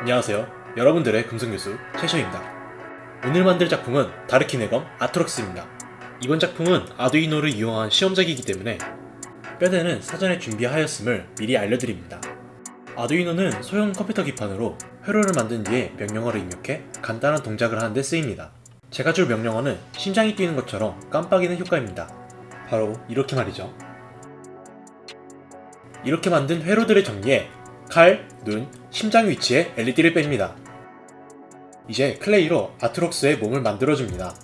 안녕하세요. 여러분들의 금성교수 최셔입니다. 오늘 만들 작품은 다르키네검 아트록스입니다. 이번 작품은 아두이노를 이용한 시험작이기 때문에 뼈대는 사전에 준비하였음을 미리 알려드립니다. 아두이노는 소형 컴퓨터 기판으로 회로를 만든 뒤에 명령어를 입력해 간단한 동작을 하는 데 쓰입니다. 제가 줄 명령어는 심장이 뛰는 것처럼 깜빡이는 효과입니다. 바로 이렇게 말이죠. 이렇게 만든 회로들을 정리해 칼, 눈, 심장 위치에 LED를 뺍니다. 이제 clay로 아트록스의 몸을 만들어줍니다.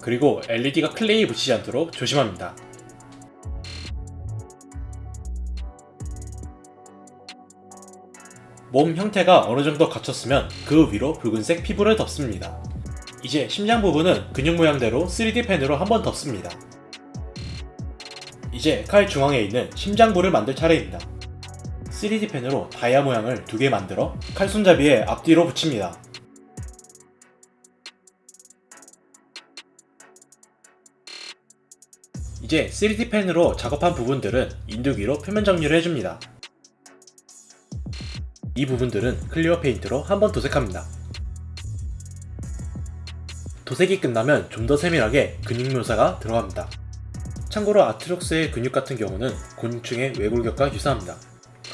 그리고 LED가 clay에 붙이지 않도록 조심합니다. 몸 형태가 어느 정도 갖췄으면 그 위로 붉은색 피부를 덮습니다. 이제 심장 부분은 근육 모양대로 3D 펜으로 한번 덮습니다. 이제 칼 중앙에 있는 심장부를 만들 차례입니다. 3D 펜으로 다이아 모양을 두 개 만들어 칼 손잡이에 앞뒤로 붙입니다. 이제 3D 펜으로 작업한 부분들은 인두기로 표면 정리를 해줍니다. 이 부분들은 clear 페인트로 한번 도색합니다. 도색이 끝나면 좀 더 세밀하게 근육 묘사가 들어갑니다. 참고로 아트록스의 근육 같은 경우는 곤충의 외골격과 유사합니다.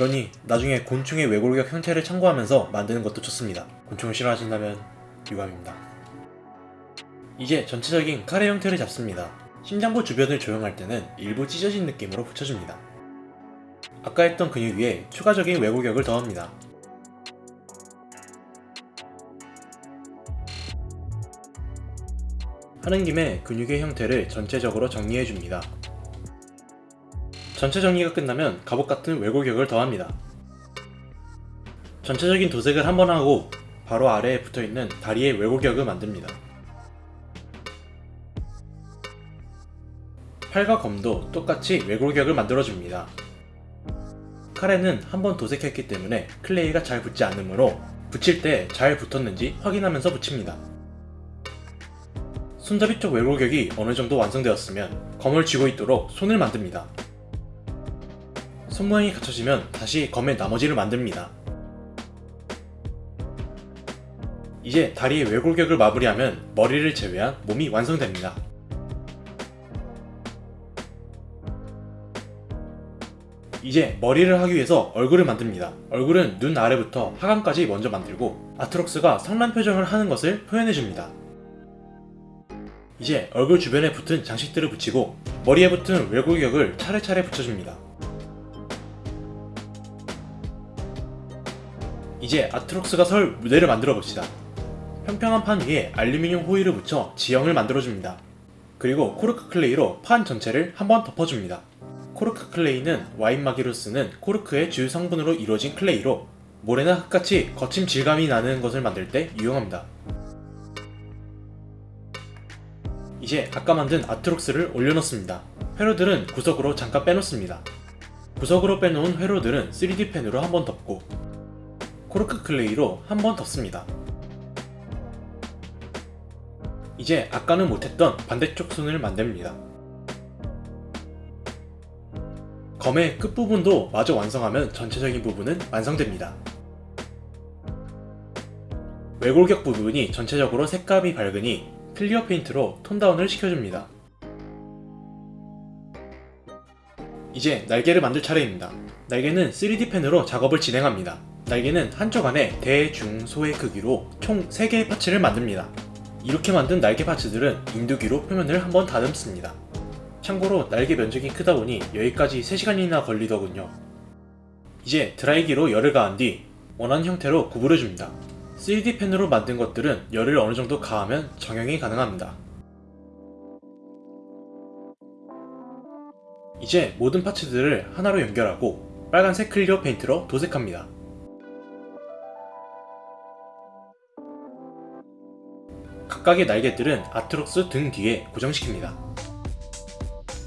그러니 나중에 곤충의 외골격 형태를 참고하면서 만드는 것도 좋습니다. 곤충을 싫어하신다면 유감입니다. 이제 전체적인 카레 형태를 잡습니다. 심장부 주변을 조형할 때는 일부 찢어진 느낌으로 붙여줍니다. 아까 했던 근육 위에 추가적인 외골격을 더합니다. 하는 김에 근육의 형태를 전체적으로 정리해줍니다. 전체 정리가 끝나면 갑옷 같은 외골격을 더합니다. 전체적인 도색을 한 번 하고 바로 아래에 붙어있는 다리의 외골격을 만듭니다. 팔과 검도 똑같이 외골격을 만들어줍니다. 칼에는 한 번 도색했기 때문에 클레이가 잘 붙지 않으므로 붙일 때 잘 붙었는지 확인하면서 붙입니다. 손잡이 쪽 외골격이 어느 정도 완성되었으면 검을 쥐고 있도록 손을 만듭니다. 손모양이 갖춰지면 다시 검의 나머지를 만듭니다. 이제 다리의 외골격을 마무리하면 머리를 제외한 몸이 완성됩니다. 이제 머리를 하기 위해서 얼굴을 만듭니다. 얼굴은 눈 아래부터 하관까지 먼저 만들고 아트록스가 성난 표정을 하는 것을 표현해줍니다. 이제 얼굴 주변에 붙은 장식들을 붙이고 머리에 붙은 외골격을 차례차례 붙여줍니다. 이제 아트록스가 설 무대를 만들어 봅시다. 평평한 판 위에 알루미늄 호일을 붙여 지형을 만들어줍니다. 그리고 코르크 clay로 판 전체를 한번 덮어줍니다. 코르크 clay는 와인마개로 쓰는 코르크의 주요 성분으로 이루어진 clay로 모래나 흙같이 거친 질감이 나는 것을 만들 때 유용합니다. 이제 아까 만든 아트록스를 올려놓습니다. 회로들은 구석으로 잠깐 빼놓습니다. 구석으로 빼놓은 회로들은 3D 펜으로 한번 덮고 코르크 clay로 한 번 덮습니다. 이제 아까는 못했던 반대쪽 손을 만듭니다. 검의 끝부분도 마저 완성하면 전체적인 부분은 완성됩니다. 외골격 부분이 전체적으로 색감이 밝으니 clear 페인트로 tone down을 시켜줍니다. 이제 날개를 만들 차례입니다. 날개는 3D 펜으로 작업을 진행합니다. 날개는 한쪽 안에 대, 중, 소의 크기로 총 3개의 parts를 만듭니다. 이렇게 만든 날개 parts들은 인두기로 표면을 한번 다듬습니다. 참고로 날개 면적이 크다 보니 여기까지 3시간이나 걸리더군요. 이제 드라이기로 열을 가한 뒤 원하는 형태로 구부려줍니다. 3D 펜으로 만든 것들은 열을 어느 정도 가하면 정형이 가능합니다. 이제 모든 parts들을 하나로 연결하고 빨간색 clear 페인트로 도색합니다. 각각의 날개들은 아트록스 등 뒤에 고정시킵니다.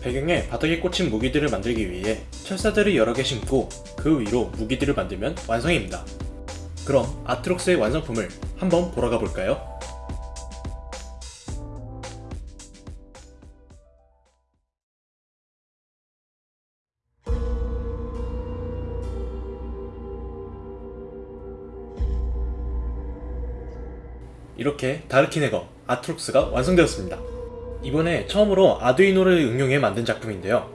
배경에 바닥에 꽂힌 무기들을 만들기 위해 철사들을 여러 개 심고 그 위로 무기들을 만들면 완성입니다. 그럼 아트록스의 완성품을 한번 보러 가볼까요? 이렇게 다르키네거 아트록스가 완성되었습니다. 이번에 처음으로 아두이노를 응용해 만든 작품인데요.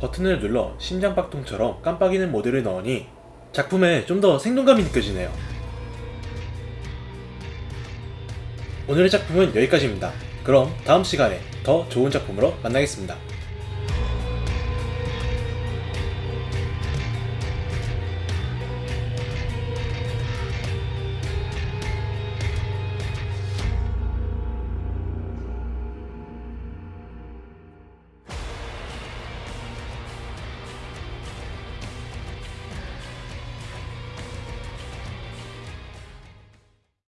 버튼을 눌러 심장박동처럼 깜빡이는 모드를 넣으니 작품에 좀 더 생동감이 느껴지네요. 오늘의 작품은 여기까지입니다. 그럼 다음 시간에 더 좋은 작품으로 만나겠습니다.